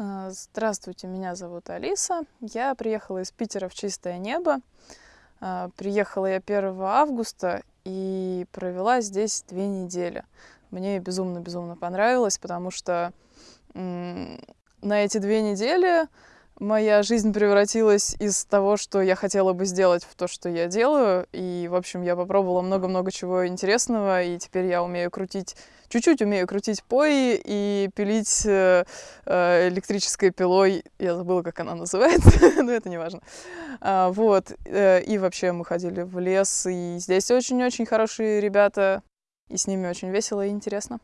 А, Здравствуйте, меня зовут Алиса. Я приехала из Питера в чистое небо. А, Приехала я 1 августа и провела здесь две недели. Мне безумно-безумно понравилось, потому что на эти две недели моя жизнь превратилась из того, что я хотела бы сделать, в то, что я делаю. И, в общем, я попробовала много-много чего интересного, и теперь я умею крутить, чуть-чуть умею крутить пои и пилить э, э, электрической пилой. Я забыла, как она называется, но это не важно. А, вот. э, И вообще мы ходили в лес, и здесь очень-очень хорошие ребята, и с ними очень весело и интересно.